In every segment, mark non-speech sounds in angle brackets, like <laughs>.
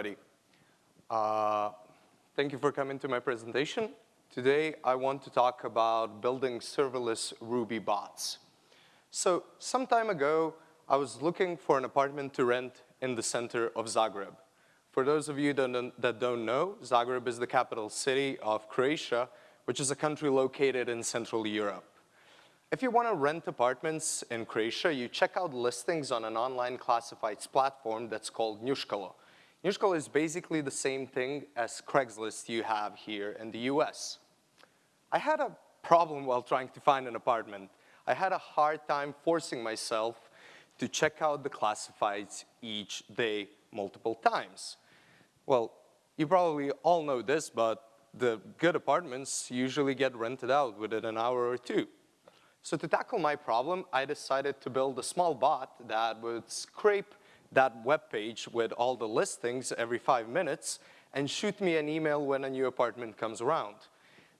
everybody. Uh, thank you for coming to my presentation. Today, I want to talk about building serverless Ruby bots. So, some time ago, I was looking for an apartment to rent in the center of Zagreb. For those of you that don't know, Zagreb is the capital city of Croatia, which is a country located in Central Europe. If you want to rent apartments in Croatia, you check out listings on an online classifieds platform that's called Njuskalo. Njuskalo is basically the same thing as Craigslist you have here in the US. I had a problem while trying to find an apartment. I had a hard time forcing myself to check out the classifieds each day multiple times. Well, you probably all know this, but the good apartments usually get rented out within an hour or two. So to tackle my problem, I decided to build a small bot that would scrape that web page with all the listings every five minutes and shoot me an email when a new apartment comes around.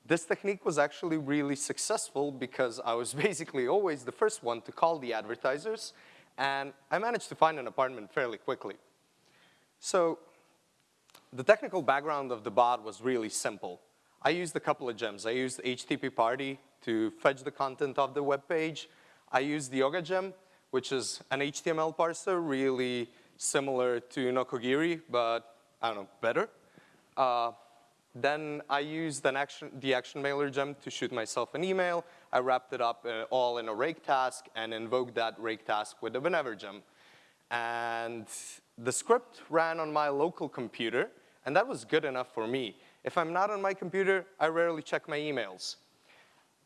This technique was actually really successful because I was <laughs> basically always the first one to call the advertisers, and I managed to find an apartment fairly quickly. So the technical background of the bot was really simple. I used a couple of gems. I used HTTParty to fetch the content of the web page. I used the Oga gem, which is an HTML parser, really similar to Nokogiri, but I don't know, better. Uh, then I used an action, the action mailer gem to shoot myself an email. I wrapped it up uh, all in a rake task and invoked that rake task with the whenever gem. And the script ran on my local computer, and that was good enough for me. If I'm not on my computer, I rarely check my emails.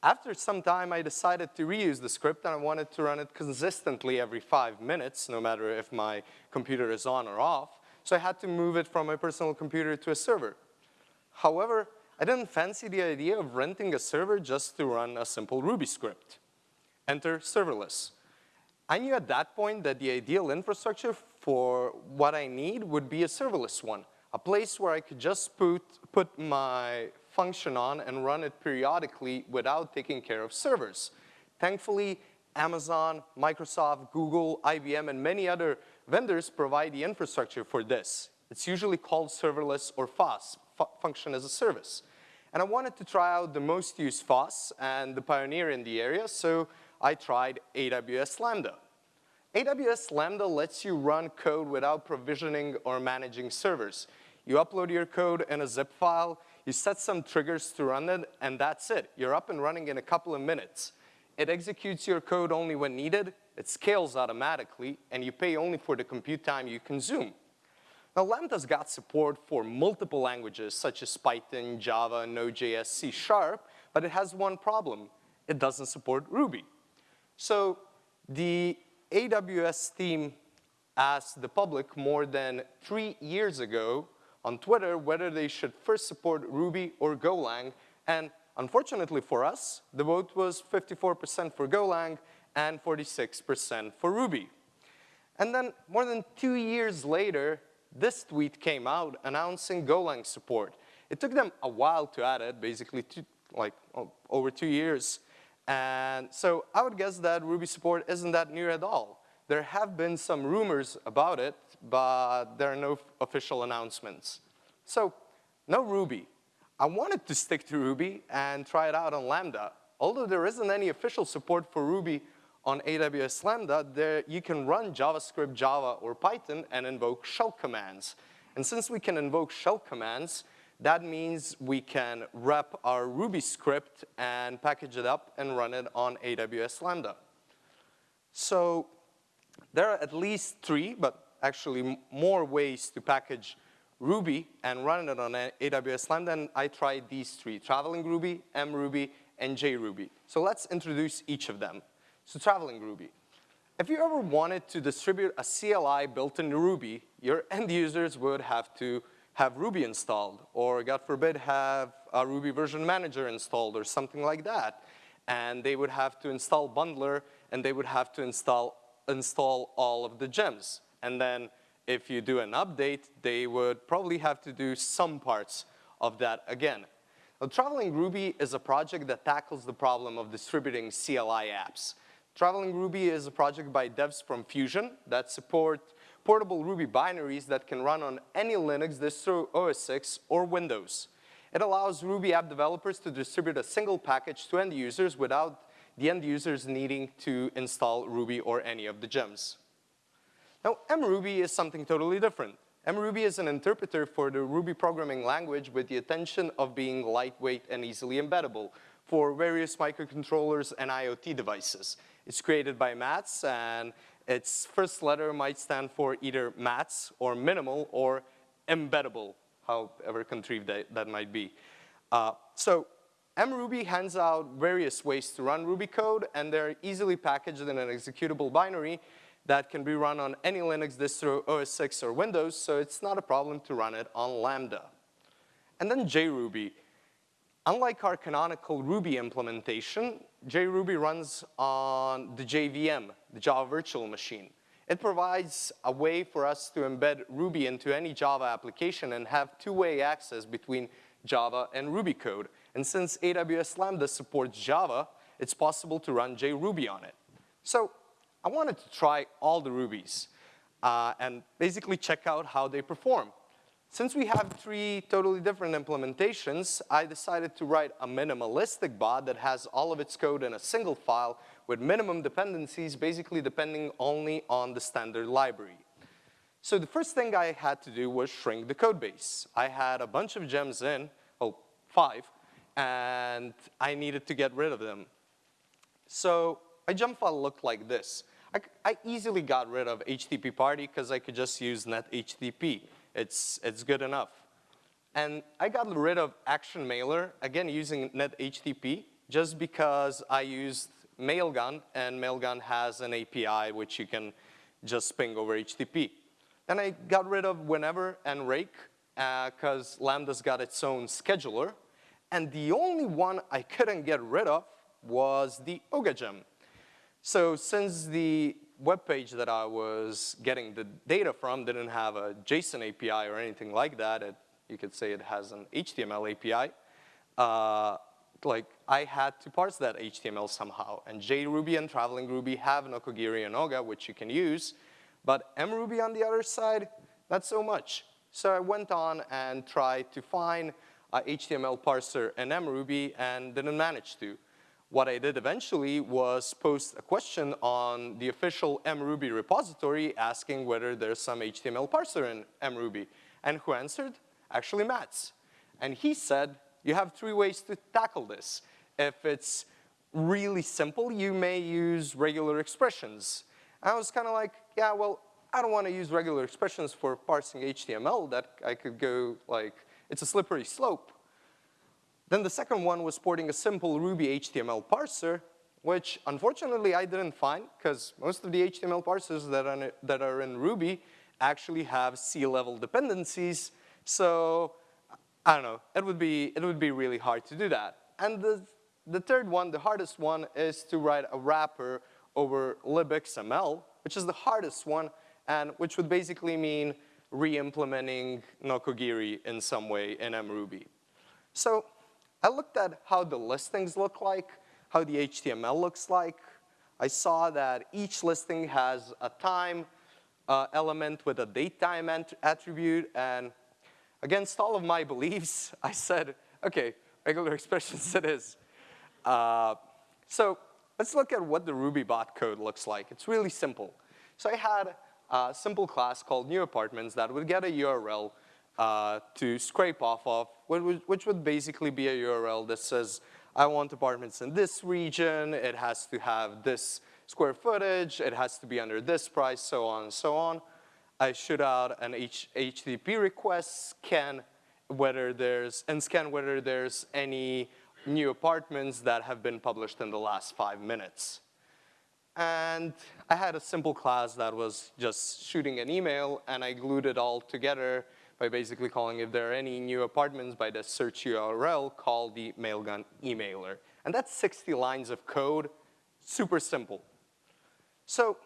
After some time, I decided to reuse the script and I wanted to run it consistently every five minutes, no matter if my computer is on or off. So I had to move it from my personal computer to a server. However, I didn't fancy the idea of renting a server just to run a simple Ruby script. Enter serverless. I knew at that point that the ideal infrastructure for what I need would be a serverless one, a place where I could just put, put my function on and run it periodically without taking care of servers. Thankfully, Amazon, Microsoft, Google, IBM, and many other vendors provide the infrastructure for this. It's usually called serverless or FaaS, function as a service. And I wanted to try out the most used FaaS and the pioneer in the area, so I tried AWS Lambda. AWS Lambda lets you run code without provisioning or managing servers. You upload your code in a zip file, you set some triggers to run it, and that's it. You're up and running in a couple of minutes. It executes your code only when needed, it scales automatically, and you pay only for the compute time you consume. Now, Lambda's got support for multiple languages such as Python, Java, Node.js, C Sharp, but it has one problem. It doesn't support Ruby. So the AWS team asked the public more than three years ago on Twitter whether they should first support Ruby or Golang. And unfortunately for us, the vote was 54% for Golang and 46% for Ruby. And then more than two years later, this tweet came out announcing Golang support. It took them a while to add it, basically two, like oh, over two years. And so I would guess that Ruby support isn't that near at all. There have been some rumors about it, but there are no official announcements. So no Ruby. I wanted to stick to Ruby and try it out on Lambda. Although there isn't any official support for Ruby on AWS Lambda, there you can run JavaScript, Java, or Python and invoke shell commands. And since we can invoke shell commands, that means we can wrap our Ruby script and package it up and run it on AWS Lambda. So there are at least three, but actually more ways to package Ruby and run it on AWS Lambda, and I tried these three, Traveling Ruby, mRuby, and JRuby. So let's introduce each of them. So Traveling Ruby. If you ever wanted to distribute a CLI built in Ruby, your <laughs> end users would have to have Ruby installed, or God forbid, have a Ruby version manager installed, or something like that. And they would have to install Bundler, and they would have to install install all of the gems. And then if you do an update, they would probably have to do some parts of that again. Now, Traveling Ruby is a project that tackles the problem of distributing CLI apps. Traveling Ruby is a project by devs from Phusion that support portable Ruby binaries that can run on any Linux distro, OS X, or Windows. It allows Ruby app developers to distribute a single package to end users without the end users needing to install Ruby or any of the gems. Now, mruby is something totally different. mruby is an interpreter for the Ruby programming language with the intention of being lightweight and easily embeddable for various microcontrollers and IoT devices. It's created by Matz, and its first letter might stand for either Matz or minimal or embeddable, however contrived that, that might be. Uh, so mruby hands out various ways to run Ruby code, and they're easily packaged in an executable binary that can be run on any Linux distro, OS X, or Windows, so it's not a problem to run it on Lambda. And then JRuby. Unlike our canonical Ruby implementation, JRuby runs on the JVM, the Java Virtual Machine. It provides a way for us to embed Ruby into any Java application and have two-way access between Java and Ruby code. And since AWS Lambda supports Java, it's possible to run JRuby on it. So I wanted to try all the Rubies uh, and basically check out how they perform. Since we have three totally different implementations, I decided to write a minimalistic bot that has all of its code in a single file with minimum dependencies, basically depending only on the standard library. So the first thing I had to do was shrink the code base. I had a bunch of gems in, oh, five, and I needed to get rid of them. So my gem file looked like this. I, I easily got rid of HTTParty because I could just use net HTTP. It's, it's good enough. And I got rid of action mailer, again using net HTTP, just because I used Mailgun, and Mailgun has an API which you can just ping over HTTP. Then I got rid of whenever and rake, because uh, Lambda's got its own scheduler. And the only one I couldn't get rid of was the OGA gem. So since the web page that I was getting the data from didn't have a JSON API or anything like that, it, you could say it has an HTML API, uh, like I had to parse that HTML somehow. And JRuby and Traveling Ruby have Nokogiri and Oga, which you can use, but mruby on the other side, not so much. So I went on and tried to find a HTML parser in mruby and didn't manage to. What I did eventually was post a question on the official mruby repository asking whether there's some HTML parser in mruby. And who answered? Actually Matz. And he said, you have three ways to tackle this. If it's really simple, you may use regular expressions. And I was kind of like, yeah, well, I don't want to use regular expressions for parsing HTML. That I could go like, it's a slippery slope. Then the second one was porting a simple Ruby HTML parser, which unfortunately I didn't find because most of the HTML parsers that are, that are in Ruby actually have C-level dependencies. So I don't know, it would, be, it would be really hard to do that. And the, the third one, the hardest one, is to write a wrapper over libxml, which is the hardest one, and which would basically mean re-implementing Nokogiri in some way in mruby. So I looked at how the listings look like, how the HTML looks like. I saw that each listing has a time uh, element with a date time attribute, and against all of my <laughs> beliefs, I said, okay, regular <laughs> expressions it is. Uh, so let's look at what the Ruby bot code looks like. It's really simple. So I had a simple class called new apartments that would get a URL uh, to scrape off of, which would basically be a URL that says, I want apartments in this region, it has to have this square footage, it has to be under this price, so on and so on. I shoot out an H HTTP request, scan whether there's, and scan whether there's any new apartments that have been published in the last five minutes. And I had a simple class that was just shooting an email, and I glued it all together by basically calling if there are any new apartments by the search URL, call the Mailgun emailer. And that's 60 lines of code, super simple. So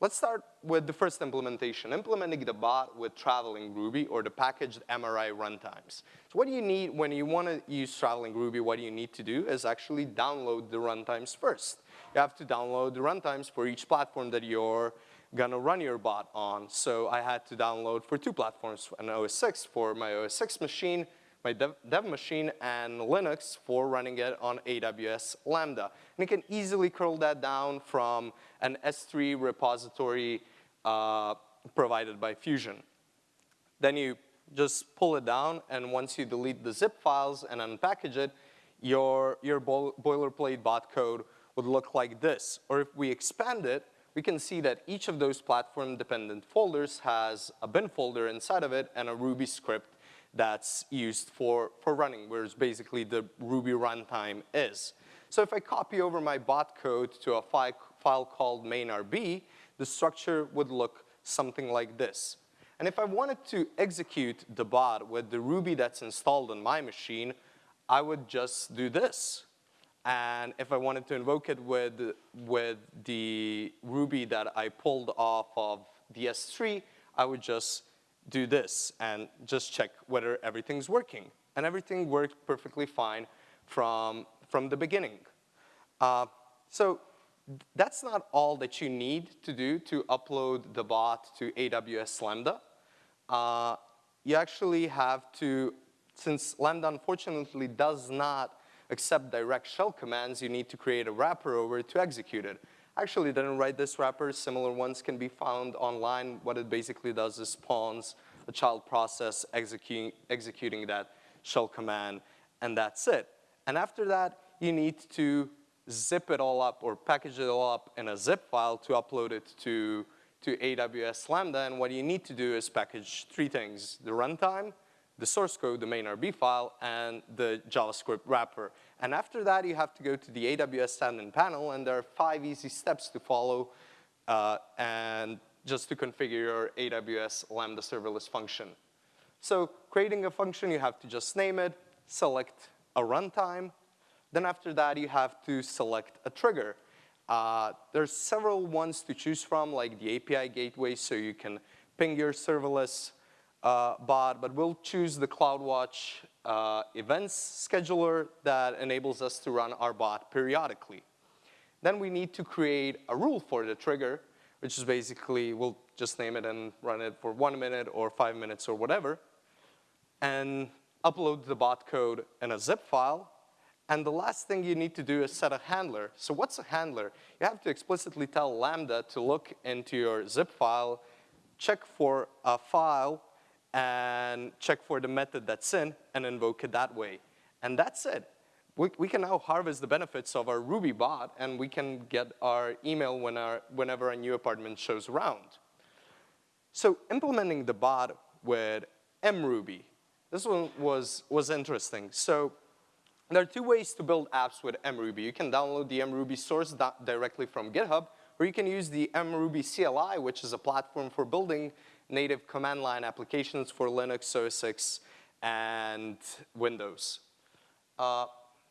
let's start with the first implementation, implementing the bot with Traveling Ruby or the packaged MRI runtimes. So what do you need when you want to use Traveling Ruby, what do you need to do is actually download the runtimes first. You have to download the runtimes for each platform that you're gonna run your bot on. So I had to download for two platforms, an OS X for my OS X machine, my dev, dev, machine, and Linux for running it on AWS Lambda. And you can easily curl that down from an S3 repository uh, provided by Phusion. Then you just pull it down, and once you delete the zip files and unpackage it, your, your boilerplate bot code would look like this. Or if we expand it, we can see that each of those platform-dependent folders has a bin folder inside of it and a Ruby script that's used for, for running, whereas basically the Ruby runtime is. So if I copy over my bot code to a fi file called main.rb, the structure would look something like this. And if I wanted to execute the bot with the Ruby that's installed on my machine, I would just do this. And if I wanted to invoke it with, with the Ruby that I pulled off of the S3, I would just do this and just check whether everything's working. And everything worked perfectly fine from, from the beginning. Uh, so that's not all that you need to do to upload the bot to AWS Lambda uh, you actually have to, since Lambda unfortunately does not accept direct shell commands, you need to create a wrapper over it to execute it. Actually didn't write this wrapper, similar ones can be found online. What it basically does is spawns a child process executing, executing that shell command, and that's it. And after that, you need to zip it all up or package it all up in a zip file to upload it to to AWS Lambda, and what you need to do is package three things, the runtime, the source code, the main RB file, and the JavaScript wrapper. And after that, you have to go to the AWS admin panel, and there are five easy steps to follow uh, and just to configure your AWS Lambda serverless function. So creating a function, you have to just name it, select a runtime, then after that, you have to select a trigger. Uh, there's several ones to choose from, like the API gateway, so you can ping your serverless uh, bot, but we'll choose the CloudWatch uh, events scheduler that enables us to run our bot periodically. Then we need to create a rule for the trigger, which is basically, we'll just name it and run it for one minute or five minutes or whatever, and upload the bot code in a zip file, and the last thing you need to do is set a handler. So what's a handler? You have to explicitly tell Lambda to look into your zip file, check for a file, and check for the method that's in, and invoke it that way. And that's it. We, we can now harvest the benefits of our Ruby bot, and we can get our email when our, whenever a new apartment shows around. So implementing the bot with mruby, this one was, was interesting. So there are two ways to build apps with mruby. You can download the mruby source directly from GitHub, or you can use the mruby CLI, which is a platform for building native command line applications for Linux, OS X, and Windows. Uh,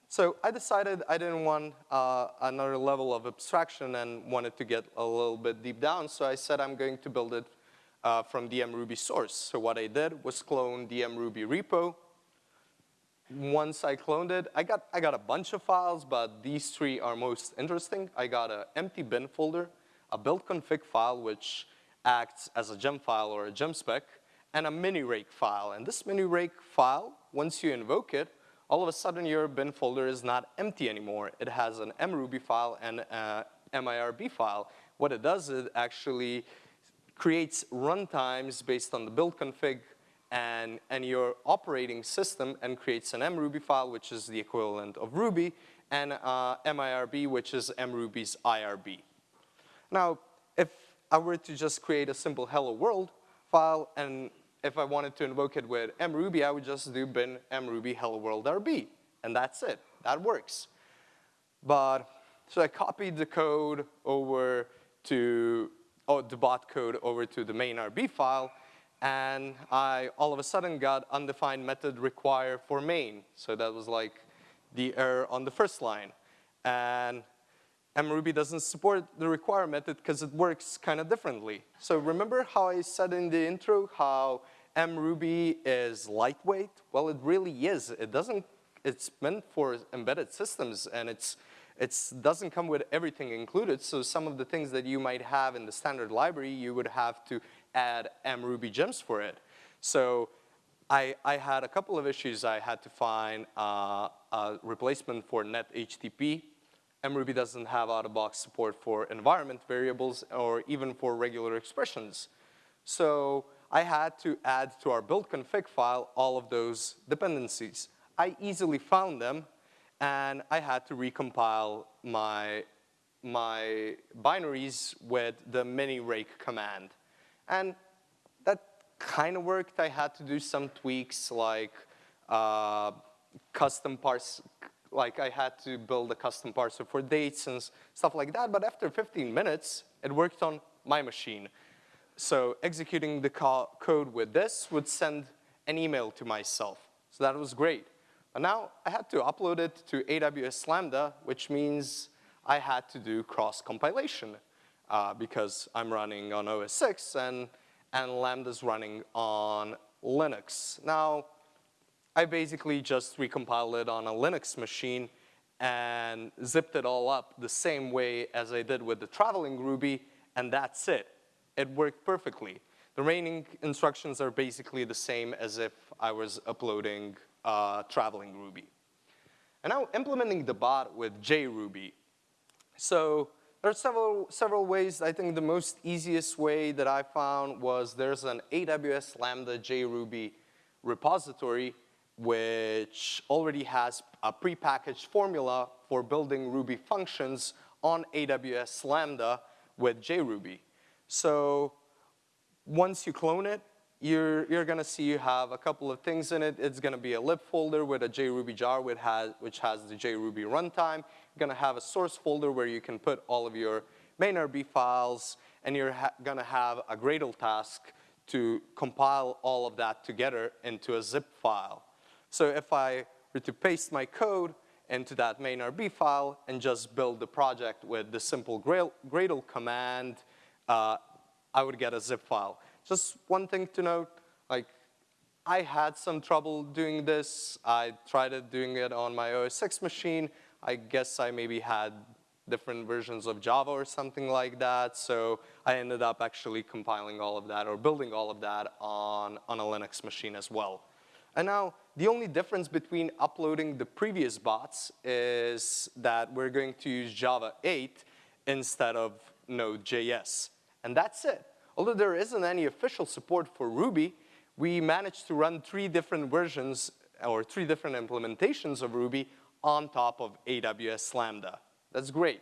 so I decided I didn't want uh, another level of abstraction and wanted to get a little bit deep down, so I said I'm going to build it uh, from the mruby source. So what I did was clone the mruby repo, once I cloned it, I got, I got a bunch of files, but these three are most interesting. I got an empty bin folder, a build config file, which acts as a gem file or a gem spec, and a mini rake file. And this mini rake file, once you invoke it, all of a sudden your bin folder is not empty anymore. It has an mruby file and a mirb file. What it does is it actually creates runtimes based on the build config and, and your operating system and creates an mruby file, which is the equivalent of Ruby, and uh, mirb, which is mruby's IRB. Now, if I were to just create a simple hello world file, and if I wanted to invoke it with mruby, I would just do bin mruby hello world rb, and that's it. That works. But, so I copied the code over to, oh, the bot code over to the main RB file, and I all of a sudden got undefined method require for main. So that was like the error on the first line. And mruby doesn't support the require method because it works kind of differently. So remember how I said in the intro how mruby is lightweight? Well, it really is. It doesn't, it's meant for embedded systems and it's, It doesn't come with everything included, so some of the things that you might have in the standard library, you would have to add mruby gems for it. So I, I had a couple of issues. I had to find uh, a replacement for NetHTTP. mruby doesn't have out-of-box support for environment variables or even for regular expressions. So I had to add to our build config file all of those dependencies. I easily found them, and I had to recompile my, my binaries with the mini-rake command. And that kind of worked. I had to do some tweaks like uh, custom parse, like I had to build a custom parser for dates and stuff like that. But after 15 minutes, it worked on my machine. So executing the co code with this would send an email to myself. So that was great. But now I had to upload it to AWS Lambda, which means I had to do cross-compilation uh, because I'm running on OS X and, and Lambda's running on Linux. Now, I basically just recompiled it on a Linux machine and zipped it all up the same way as I did with the traveling Ruby, and that's it. It worked perfectly. The remaining instructions are basically the same as if I was uploading uh, traveling Ruby. And now implementing the bot with JRuby. So there are several, several ways. I think the most easiest way that I found was there's an AWS Lambda JRuby repository which already has a prepackaged formula for building Ruby functions on AWS Lambda with JRuby. So once you clone it, you're, you're gonna see you have a couple of things in it. It's gonna be a lib folder with a JRuby jar which has, which has the JRuby runtime. You're gonna have a source folder where you can put all of your main RB files, and you're gonna have a Gradle task to compile all of that together into a zip file. So if I were to paste my code into that main RB file and just build the project with the simple Gradle command, uh, I would get a zip file. Just one thing to note, like I had some trouble doing this. I tried doing it on my OS X machine. I guess I maybe had different versions of Java or something like that. So I ended up actually compiling all of that or building all of that on, on a Linux machine as well. And now the only difference between uploading the previous bots is that we're going to use Java 8 instead of Node.js. And that's it. Although there isn't any official support for Ruby, we managed to run three different versions or three different implementations of Ruby on top of AWS Lambda. That's great.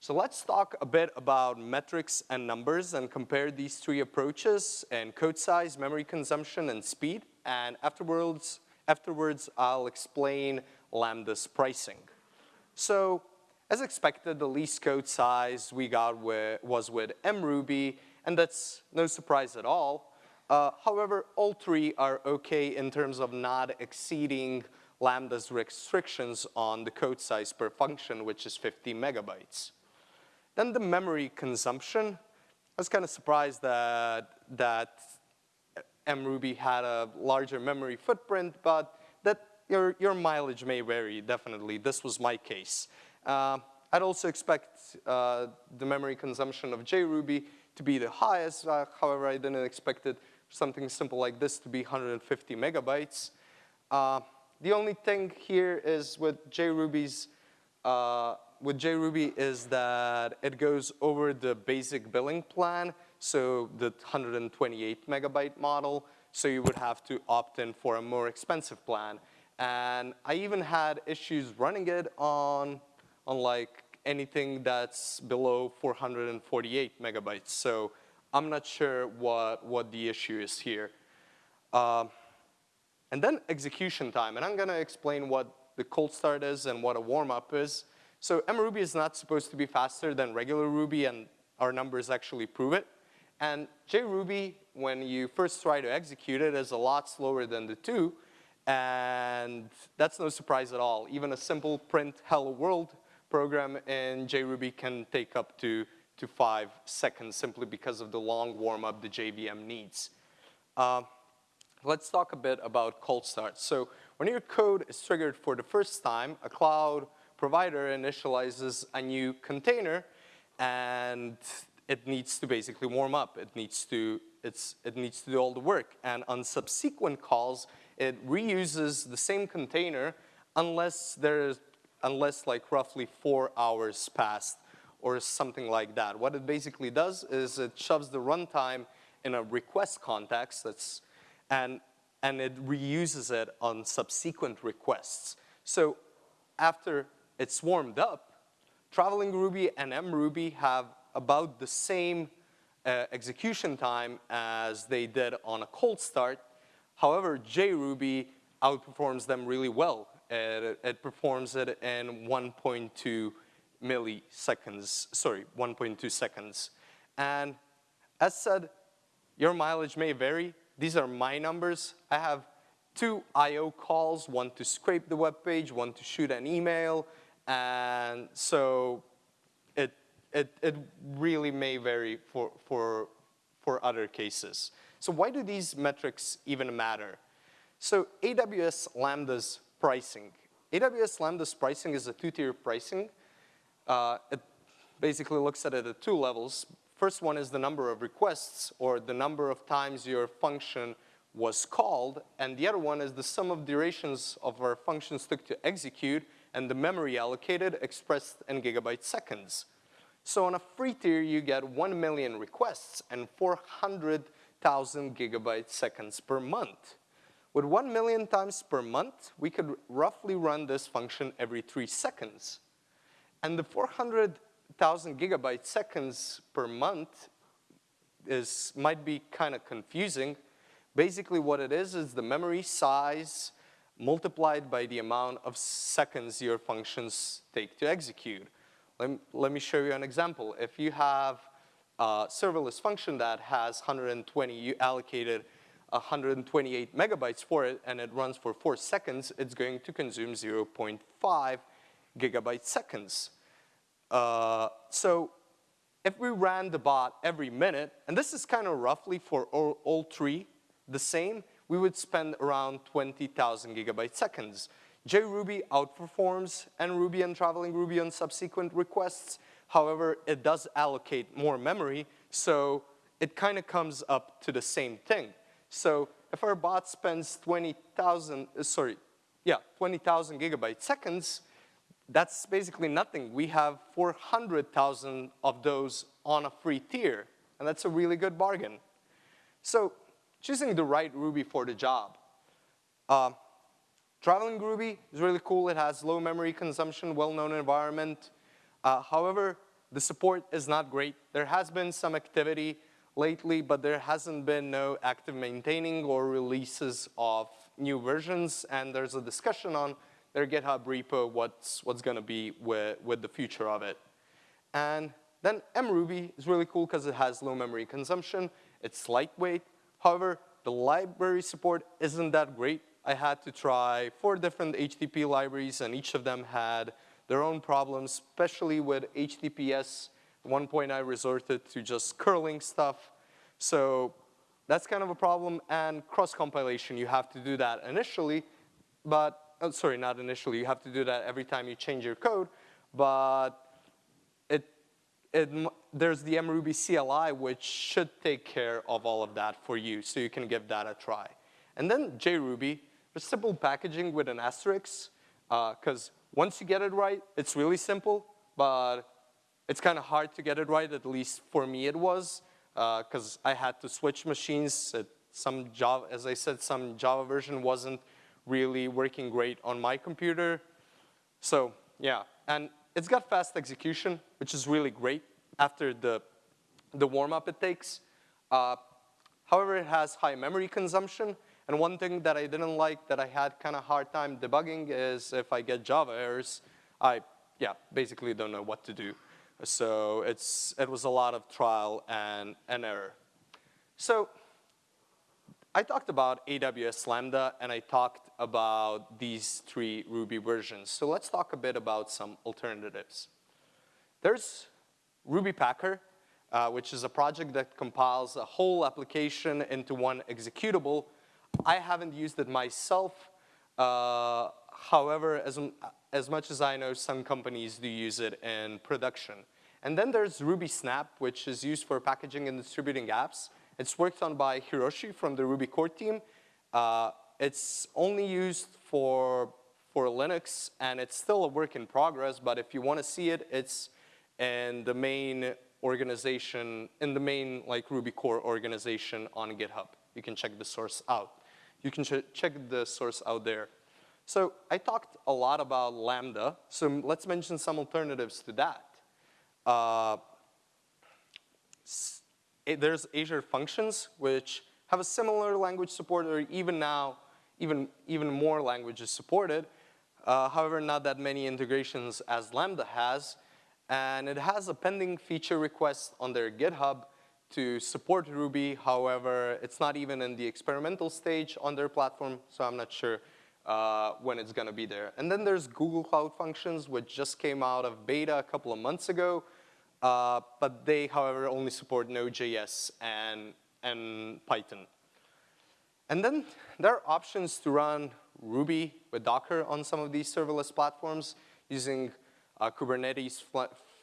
So let's talk a bit about metrics and numbers and compare these three approaches and code size, memory consumption, and speed. And afterwards, afterwards I'll explain Lambda's pricing. So as expected, the least code size we got was with mruby, and that's no surprise at all. Uh, however, all three are okay in terms of not exceeding Lambda's restrictions on the code size per function, which is 50 megabytes. Then the memory consumption. I was kind of surprised that, that mruby had a larger memory footprint, but that your, your mileage may vary, definitely. This was my case. Uh, I'd also expect uh, the memory consumption of JRuby to be the highest. Uh, however, I didn't expect it something simple like this to be 150 megabytes. Uh, the only thing here is with JRuby's uh, with JRuby is that it goes over the basic billing plan, so the 128 megabyte model, so you would have to opt in for a more expensive plan. And I even had issues running it on, on like anything that's below 448 megabytes. So I'm not sure what, what the issue is here. Uh, and then execution time, and I'm gonna explain what the cold start is and what a warm-up is. So mruby is not supposed to be faster than regular Ruby, and our numbers actually prove it. And JRuby, when you first try to execute it, is a lot slower than the two, and that's no surprise at all. Even a simple print hello world program in JRuby can take up to, to five seconds simply because of the long warm-up the JVM needs. Uh, let's talk a bit about cold start. So when your code is triggered for the first time, a cloud provider initializes a new container and it needs to basically warm up. It needs to, it's, it needs to do all the work. And on subsequent calls, it reuses the same container unless there's, unless like roughly four hours passed or something like that. What it basically does is it shoves the runtime in a request context that's, and, and it reuses it on subsequent requests. So after it's warmed up, Traveling Ruby and mRuby have about the same uh, execution time as they did on a cold start. However, JRuby outperforms them really well. It, it performs it in 1.2 milliseconds, sorry, 1.2 seconds. And as said, your mileage may vary. These are my numbers. I have two I.O. calls, one to scrape the web page, one to shoot an email, and so it, it, it really may vary for, for, for other cases. So why do these metrics even matter? So AWS Lambda's pricing. AWS Lambda's pricing is a two-tier pricing. Uh, it basically looks at it at two levels. First one is the number of requests or the number of times your function was called, and the other one is the sum of durations of our functions took to execute and the memory allocated expressed in gigabyte seconds. So on a free tier, you get 1 million requests and 400,000 gigabyte seconds per month. With 1 million times per month, we could roughly run this function every three seconds. And the 400,000 gigabyte seconds per month is, might be kind of confusing. Basically what it is is the memory size multiplied by the amount of seconds your functions take to execute. Let, let me show you an example. If you have a serverless function that has 120, you allocated 128 megabytes for it and it runs for four seconds, it's going to consume 0.5 gigabyte seconds. Uh, so if we ran the bot every minute, and this is kind of roughly for all, all three the same, we would spend around 20,000 gigabyte seconds. JRuby outperforms mRuby and Traveling Ruby on subsequent requests. However, it does allocate more memory, so it kind of comes up to the same thing. So if our bot spends 20,000, uh, sorry, yeah, 20,000 gigabyte seconds, that's basically nothing. We have 400,000 of those on a free tier, and that's a really good bargain. So choosing the right Ruby for the job. Uh, traveling Ruby is really cool. It has low memory consumption, well-known environment. Uh, however, the support is not great. There has been some activity lately, but there hasn't been no active maintaining or releases of new versions, and there's a discussion on their GitHub repo what's, what's gonna be with, with the future of it. And then mRuby is really cool because it has low memory consumption, it's lightweight, However, the library support isn't that great. I had to try four different HTTP libraries and each of them had their own problems, especially with HTTPS. At one point I resorted to just curling stuff. So that's kind of a problem and cross-compilation, you have to do that initially, but, oh, sorry, not initially, you have to do that every time you change your code, but it, it there's the mRuby CLI, which should take care of all of that for you, so you can give that a try. And then JRuby, just simple packaging with an asterisk, because uh, once you get it right, it's really simple, but it's kind of hard to get it right, at least for me it was, because uh, I had to switch machines. It, some Java, as I said, some Java version wasn't really working great on my computer. So yeah, and it's got fast execution, which is really great after the, the warm-up it takes. Uh, however, it has high memory consumption. And one thing that I didn't like that I had kind of hard time debugging is if I get Java errors, I, yeah, basically don't know what to do. So it's, it was a lot of trial and, and error. So I talked about AWS Lambda and I talked about these three Ruby versions. So let's talk a bit about some alternatives. There's RubyPacker, uh, which is a project that compiles a whole application into one executable. I haven't used it myself. Uh, however, as, as much as I know, some companies do use it in production. And then there's Ruby Snap, which is used for packaging and distributing apps. It's worked on by Hiroshi from the Ruby core team. Uh, it's only used for, for Linux, and it's still a work in progress, but if you want to see it, it's in the main organization, in the main like Ruby core organization on GitHub. You can check the source out. You can ch check the source out there. So I talked a lot about Lambda, so let's mention some alternatives to that. Uh, there's Azure Functions, which have a similar language support, or even now, even, even more languages supported. Uh, however, not that many integrations as Lambda has. And it has a pending feature request on their GitHub to support Ruby. However, it's not even in the experimental stage on their platform, so I'm not sure uh, when it's gonna be there. And then there's Google Cloud Functions, which just came out of beta a couple of months ago. Uh, but they, however, only support Node.js and, and Python. And then there are options to run Ruby with Docker on some of these serverless platforms using a Kubernetes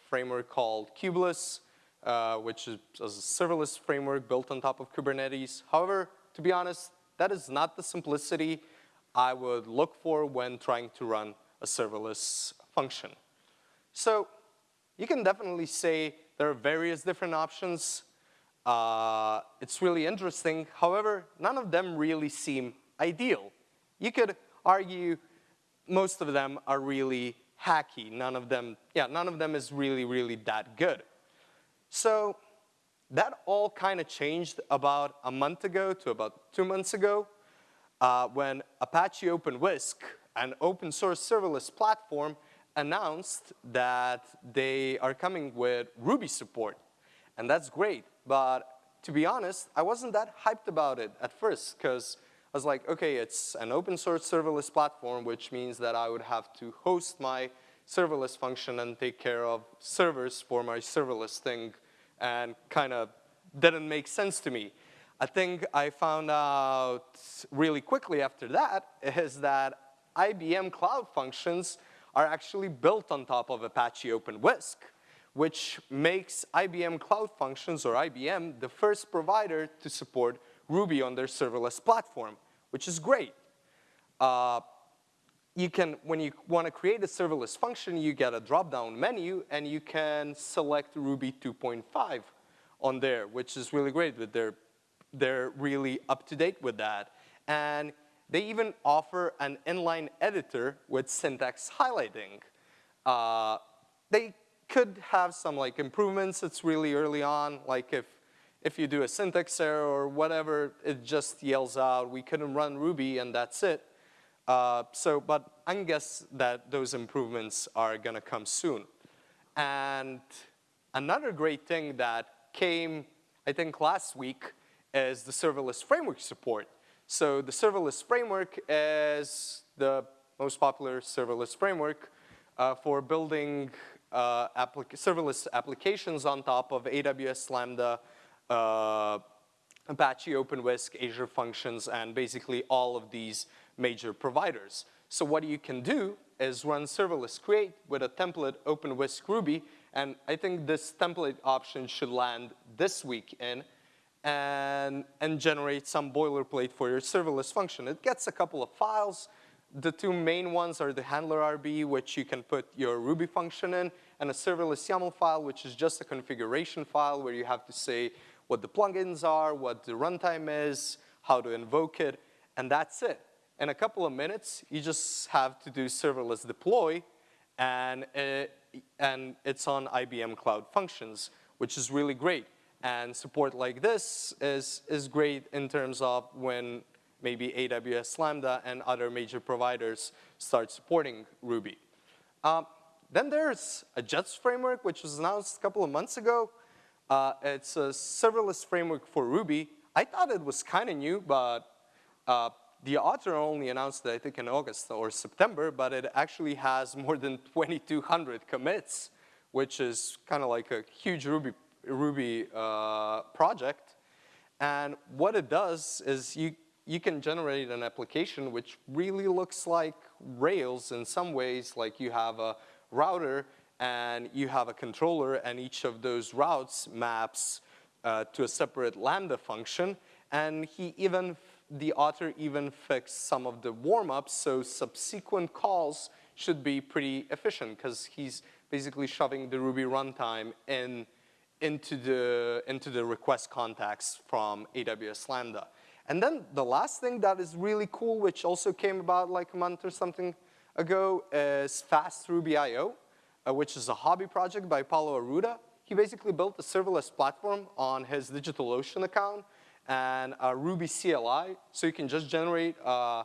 framework called Kubeless, uh, which is a serverless framework built on top of Kubernetes. However, to be honest, that is not the simplicity I would look for when trying to run a serverless function. So you can definitely say there are various different options. Uh, it's really interesting. However, none of them really seem ideal. You could argue most of them are really hacky. None of them, yeah, none of them is really, really that good. So that all kind of changed about a month ago to about two months ago uh, when Apache OpenWhisk, an open source serverless platform, announced that they are coming with Ruby support. And that's great, but to be honest, I wasn't that hyped about it at first because I was like, okay, it's an open source serverless platform, which means that I would have to host my serverless function and take care of servers for my serverless thing and kind of didn't make sense to me. I think I found out really quickly after that <laughs> is that IBM Cloud Functions are actually built on top of Apache OpenWhisk, which makes IBM Cloud Functions, or IBM, the first provider to support Ruby on their serverless platform, which is great. Uh, you can, when you want to create a serverless function, you get a drop-down menu, and you can select Ruby 2.5 on there, which is really great. That they're, they're really up to date with that. And they even offer an inline editor with syntax highlighting. Uh, they could have some like improvements. It's really early on. Like if, if you do a syntax error or whatever, it just yells out, we couldn't run Ruby and that's it. Uh, so, but I guess that those improvements are gonna come soon. And another great thing that came, I think last week, is the serverless framework support. So the serverless framework is the most popular serverless framework uh, for building uh, applic serverless applications on top of AWS Lambda, uh, Apache OpenWhisk, Azure Functions, and basically all of these major providers. So what you can do is run serverless create with a template OpenWhisk Ruby, and I think this template option should land this week in and, and generate some boilerplate for your serverless function. It gets a couple of files. The two main ones are the handler RB, which you can put your Ruby function in, and a serverless YAML file, which is just a configuration file where you have to say what the plugins are, what the runtime is, how to invoke it, and that's it. In a couple of minutes, you just have to do serverless deploy, and, it, and it's on IBM Cloud Functions, which is really great. And support like this is, is great in terms of when maybe AWS Lambda and other major providers start supporting Ruby. Um, then there's a Jets framework, which was announced a couple of months ago. Uh, it's a serverless framework for Ruby. I thought it was kind of new, but uh, the author only announced it, I think, in August or September, but it actually has more than 2,200 commits, which is kind of like a huge Ruby Ruby uh, project. And what it does is you, you can generate an application which really looks like Rails in some ways, like you have a router and you have a controller and each of those routes maps uh, to a separate Lambda function. And he even, the author even fixed some of the warm-ups so subsequent calls should be pretty efficient because he's basically shoving the Ruby runtime in, into, the, into the request context from AWS Lambda. And then the last thing that is really cool, which also came about like a month or something ago, is FaaStRuby IO, uh, which is a hobby project by Paulo Arruda. He basically built a serverless platform on his DigitalOcean account and a Ruby CLI, so you can just generate uh,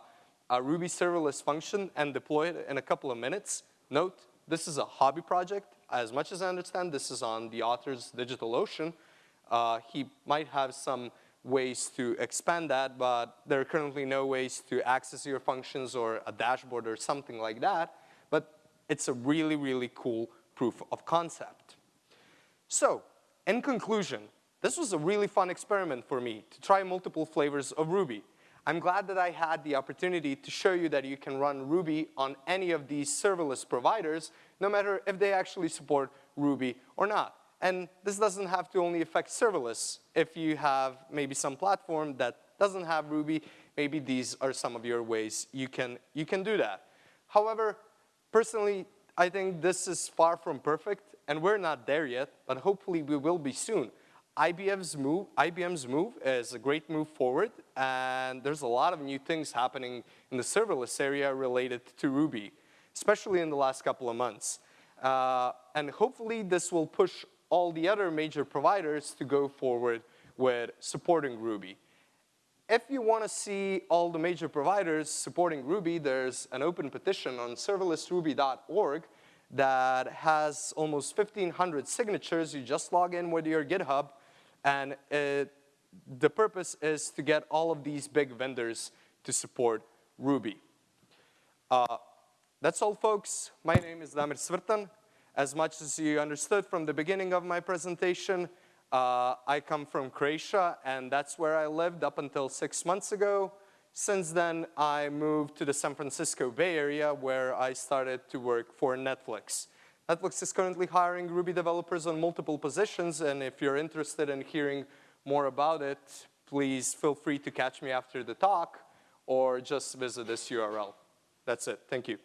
a Ruby serverless function and deploy it in a couple of minutes. Note, this is a hobby project. As much as I understand, this is on the author's DigitalOcean. Uh, he might have some ways to expand that, but there are currently no ways to access your functions or a dashboard or something like that. But it's a really, really cool proof of concept. So, in conclusion, this was a really fun experiment for me to try multiple flavors of Ruby. I'm glad that I had the opportunity to show you that you can run Ruby on any of these serverless providers, no matter if they actually support Ruby or not. And this doesn't have to only affect serverless. If you have maybe some platform that doesn't have Ruby, maybe these are some of your ways you can, you can do that. However, personally, I think this is far from perfect, and we're not there yet, but hopefully we will be soon. IBM's move, IBM's move is a great move forward, and there's a lot of new things happening in the serverless area related to Ruby, especially in the last couple of months. Uh, and hopefully this will push all the other major providers to go forward with supporting Ruby. If you want to see all the major providers supporting Ruby, there's an open petition on serverlessruby.org that has almost 1,500 signatures. You just log in with your GitHub, and it, the purpose is to get all of these big vendors to support Ruby. Uh, that's all, folks. My name is Damir Svrtan. As much as you understood from the beginning of my presentation, uh, I come from Croatia, and that's where I lived up until six months ago. Since then, I moved to the San Francisco Bay Area, where I started to work for Netflix. Netflix is currently hiring Ruby developers on multiple positions, and if you're interested in hearing more about it, please feel free to catch me after the talk, or just visit this URL. That's it. Thank you.